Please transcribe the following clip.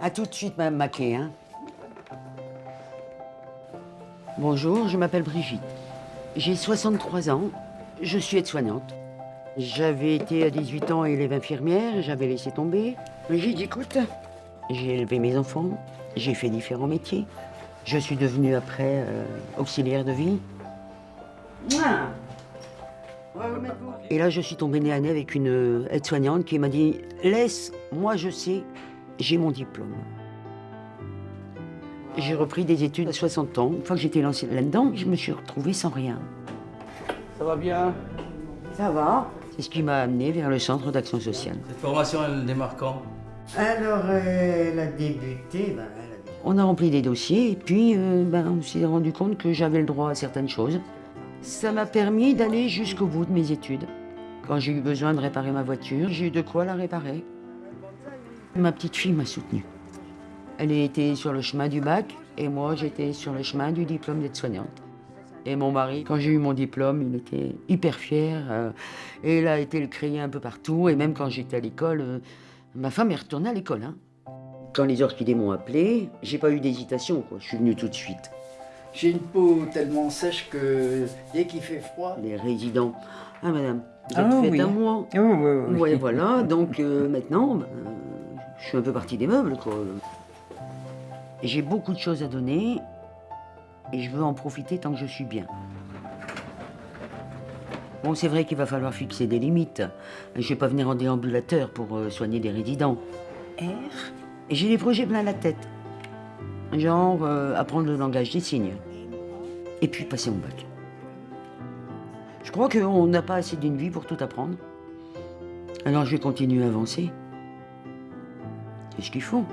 À tout de suite, Madame Maquet. Hein. Bonjour, je m'appelle Brigitte. J'ai 63 ans. Je suis aide-soignante. J'avais été à 18 ans élève infirmière, j'avais laissé tomber. Brigitte, écoute, j'ai élevé mes enfants, j'ai fait différents métiers. Je suis devenue après euh, auxiliaire de vie. Et là, je suis tombée nez à nez avec une aide-soignante qui m'a dit Laisse, moi je sais, j'ai mon diplôme. J'ai repris des études à 60 ans. Une fois que j'étais lancée là-dedans, je me suis retrouvée sans rien. Ça va bien? Ça va C'est ce qui m'a amenée vers le centre d'action sociale. Cette formation, elle démarre quand? Alors, elle a débuté. ben, elle a- On a rempli des dossiers et puis euh, ben, on s'est rendu compte que j'avais le droit à certaines choses. Ça m'a permis d'aller jusqu'au bout de mes études. Quand j'ai eu besoin de réparer ma voiture, j'ai eu de quoi la réparer. Ma petite fille m'a soutenue. Elle était sur le chemin du bac et moi j'étais sur le chemin du diplôme d'aide-soignante. Et mon mari, quand j'ai eu mon diplôme, il était hyper fier. euh, et il a été le crier un peu partout. Et même quand j'étais à l'école, euh, ma femme est retournée à l'école. hein. Quand les orchidées m'ont appelé, j'ai pas eu d'hésitation. Je suis venu tout de suite. J'ai une peau tellement sèche que dès qu'il fait froid, Les résidents. Ah madame, vous êtes Ah, faite oui. à moi. oui, oui, oui. Ouais, voilà. Donc euh, maintenant, ben, je suis un peu partie des meubles. quoi. Et J'ai beaucoup de choses à donner et je veux en profiter tant que je suis bien. Bon, c'est vrai qu'il va falloir fixer des limites. Je vais pas venir en déambulateur pour euh, soigner des résidents. R? J'ai des projets plein la tête. Genre euh, apprendre le langage des signes. Et puis passer mon bac. Je crois qu'on n'a pas assez d'une vie pour tout apprendre. Alors je vais continuer à avancer. C'est ce qu'il faut.